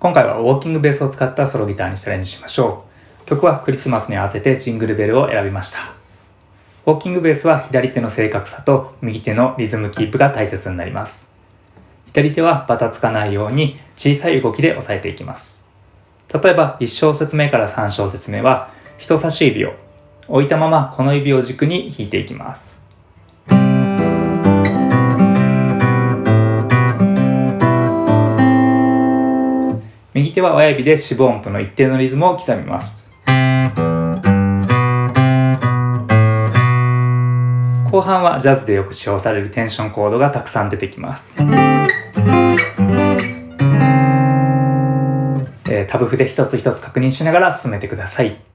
今回はウォーキングベースを使ったソロギターにチャレンジしましょう。曲はクリスマスに合わせてジングルベルを選びました。ウォーキングベースは左手の正確さと右手のリズムキープが大切になります。左手はバタつかないように小さい動きで押さえていきます。例えば1小節目から3小節目は人差し指を置いたままこの指を軸に弾いていきます。右手は親指で四分音符の一定のリズムを刻みます。後半はジャズでよく使用されるテンションコードがたくさん出てきます。えー、タブ譜で一つ一つ確認しながら進めてください。